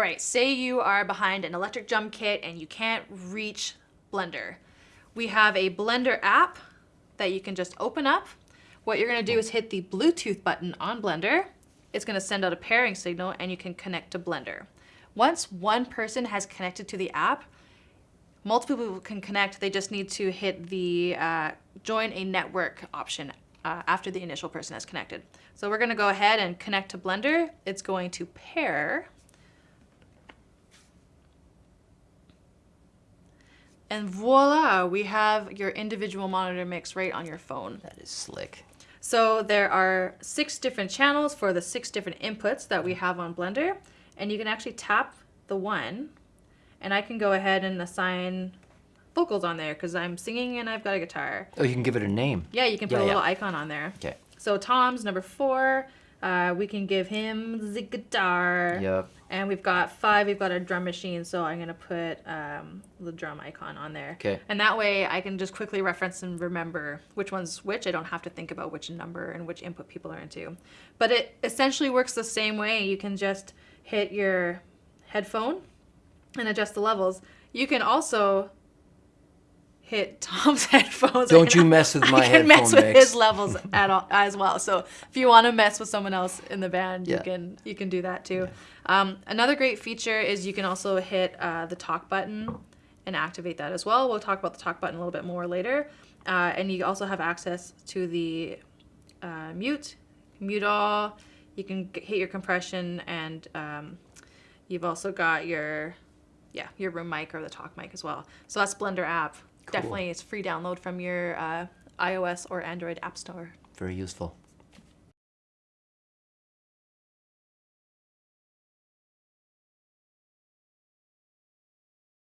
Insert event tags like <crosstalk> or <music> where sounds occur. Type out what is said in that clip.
right, say you are behind an electric drum kit and you can't reach Blender. We have a Blender app that you can just open up. What you're gonna do is hit the Bluetooth button on Blender. It's gonna send out a pairing signal and you can connect to Blender. Once one person has connected to the app, multiple people can connect. They just need to hit the uh, join a network option uh, after the initial person has connected. So we're gonna go ahead and connect to Blender. It's going to pair. And voila, we have your individual monitor mix right on your phone. That is slick. So there are six different channels for the six different inputs that we have on Blender. And you can actually tap the one and I can go ahead and assign vocals on there because I'm singing and I've got a guitar. Oh, you can give it a name. Yeah, you can put Yeah, a yeah. little icon on there. Okay. So Tom's number four. Uh, we can give him the guitar. Yep. And we've got five. We've got a drum machine, so I'm gonna put um, the drum icon on there. Okay. And that way, I can just quickly reference and remember which one's which. I don't have to think about which number and which input people are into. But it essentially works the same way. You can just hit your headphone and adjust the levels. You can also hit Tom's <laughs> headphones. Don't you mess with my headphones. I can mess with mix. his levels at all as well. So if you want to mess with someone else in the band, you can you can do that too. Um, another great feature is you can also hit uh, the talk button and activate that as well. We'll talk about the talk button a little bit more later. Uh, and you also have access to the uh, mute, mute all. You can hit your compression, and um, you've also got your yeah your room mic or the talk mic as well. So that's Blender app. Definitely, it's free download from your uh, iOS or Android app store. Very useful.